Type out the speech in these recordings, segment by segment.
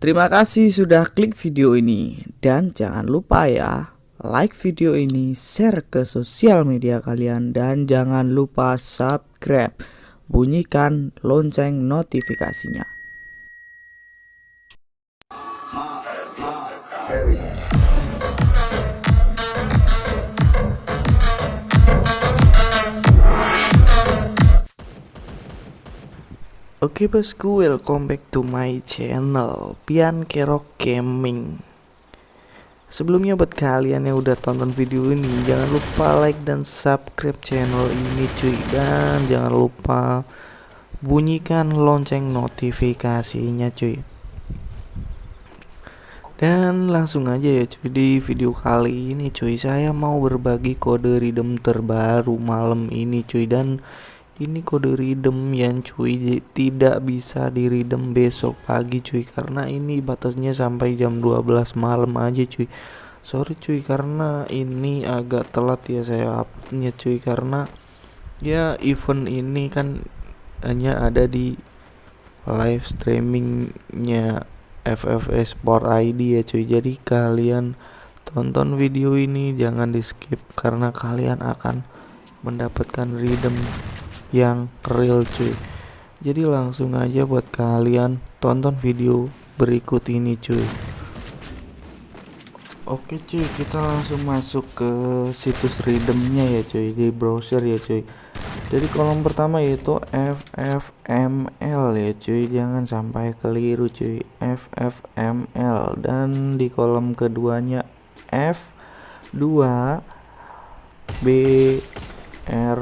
Terima kasih sudah klik video ini dan jangan lupa ya like video ini, share ke sosial media kalian dan jangan lupa subscribe. Bunyikan lonceng notifikasinya. Oke bosku, welcome back to my channel Pian Kerok Gaming. Sebelumnya buat kalian yang udah tonton video ini Jangan lupa like dan subscribe channel ini cuy. Dan jangan lupa bunyikan lonceng notifikasinya cuy. Dan langsung aja ya cuy di video kali ini cuy. Saya mau berbagi kode redeem terbaru malam ini cuy. Dan ini kode redeem yang cuy tidak bisa di redeem besok pagi cuy karena ini batasnya sampai jam 12 malam aja cuy. Sorry cuy karena ini agak telat ya saya uploadnya cuy karena ya event ini kan hanya ada di live streamingnya FFS Sport ID ya cuy. Jadi kalian tonton video ini jangan di skip karena kalian akan mendapatkan redeem yang real cuy. Jadi langsung aja buat kalian tonton video berikut ini cuy. Oke cuy kita langsung masuk ke situs redeemnya ya cuy di browser ya cuy. Jadi kolom pertama yaitu FFML ya cuy. Jangan sampai keliru cuy. FFML dan di kolom keduanya F2 BR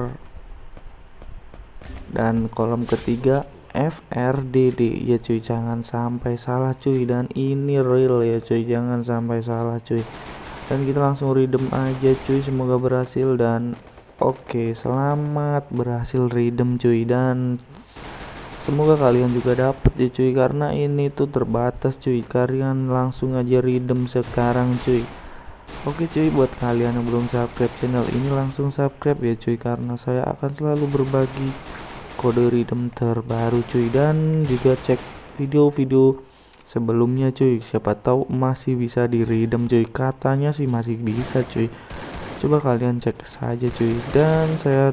dan kolom ketiga FRDD ya cuy jangan sampai salah cuy. Dan ini real ya cuy jangan sampai salah cuy. Dan kita langsung redeem aja cuy semoga berhasil. Dan oke okay, selamat berhasil redeem cuy. Dan semoga kalian juga dapet ya cuy karena ini tuh terbatas cuy. Kalian langsung aja redeem sekarang cuy. Oke cuy buat kalian yang belum subscribe channel ini langsung subscribe ya cuy karena saya akan selalu berbagi kode redeem terbaru cuy. Dan juga cek video-video sebelumnya cuy. Siapa tahu masih bisa di redeem cuy. Katanya sih masih bisa cuy. Coba kalian cek saja cuy. Dan saya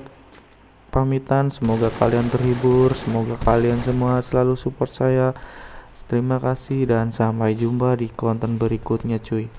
pamitan semoga kalian terhibur. Semoga kalian semua selalu support saya. Terima kasih dan sampai jumpa di konten berikutnya cuy